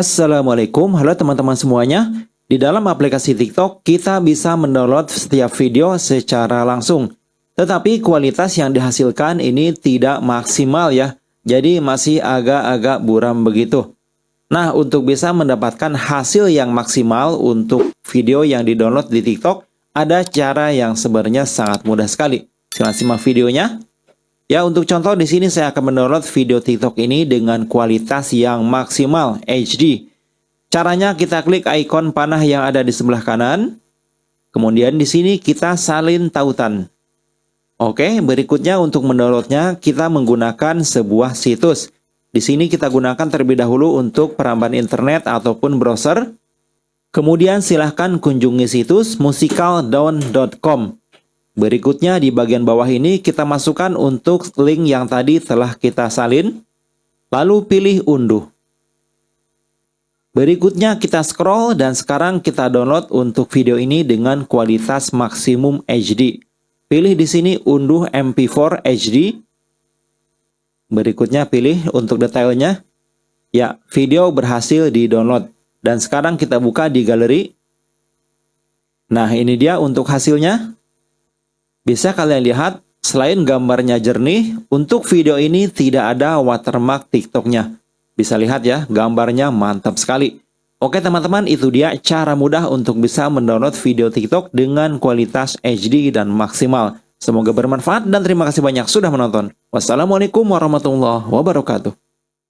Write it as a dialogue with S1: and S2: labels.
S1: Assalamualaikum, halo teman-teman semuanya. Di dalam aplikasi TikTok, kita bisa mendownload setiap video secara langsung. Tetapi kualitas yang dihasilkan ini tidak maksimal ya. Jadi masih agak-agak buram begitu. Nah, untuk bisa mendapatkan hasil yang maksimal untuk video yang didownload di TikTok, ada cara yang sebenarnya sangat mudah sekali. Silahkan simak videonya. Ya, untuk contoh di sini saya akan mendownload video TikTok ini dengan kualitas yang maksimal HD. Caranya kita klik ikon panah yang ada di sebelah kanan. Kemudian di sini kita salin tautan. Oke, berikutnya untuk mendownloadnya kita menggunakan sebuah situs. Di sini kita gunakan terlebih dahulu untuk peramban internet ataupun browser. Kemudian silahkan kunjungi situs musicaldown.com. Berikutnya di bagian bawah ini kita masukkan untuk link yang tadi telah kita salin. Lalu pilih unduh. Berikutnya kita scroll dan sekarang kita download untuk video ini dengan kualitas maksimum HD. Pilih di sini unduh MP4 HD. Berikutnya pilih untuk detailnya. Ya, video berhasil di-download. Dan sekarang kita buka di galeri. Nah, ini dia untuk hasilnya. Bisa kalian lihat, selain gambarnya jernih, untuk video ini tidak ada watermark TikToknya. Bisa lihat ya, gambarnya mantap sekali. Oke teman-teman, itu dia cara mudah untuk bisa mendownload video TikTok dengan kualitas HD dan maksimal. Semoga bermanfaat dan terima kasih banyak sudah menonton. Wassalamualaikum warahmatullahi wabarakatuh.